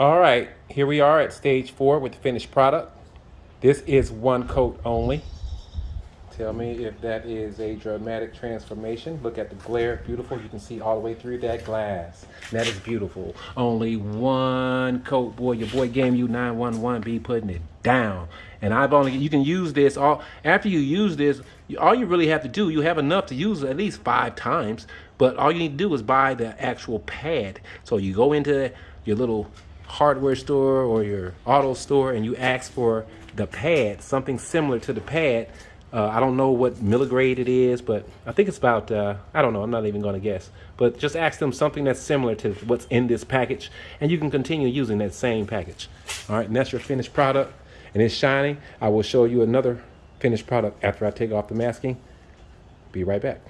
All right, here we are at stage four with the finished product. This is one coat only. Tell me if that is a dramatic transformation. Look at the glare, beautiful. You can see all the way through that glass. That is beautiful. Only one coat, boy. Your boy Game U 911 be putting it down. And I've only, you can use this all, after you use this, all you really have to do, you have enough to use at least five times, but all you need to do is buy the actual pad. So you go into your little hardware store or your auto store and you ask for the pad, something similar to the pad, uh, I don't know what milligrade it is, but I think it's about, uh, I don't know, I'm not even going to guess. But just ask them something that's similar to what's in this package, and you can continue using that same package. All right, and that's your finished product, and it's shining. I will show you another finished product after I take off the masking. Be right back.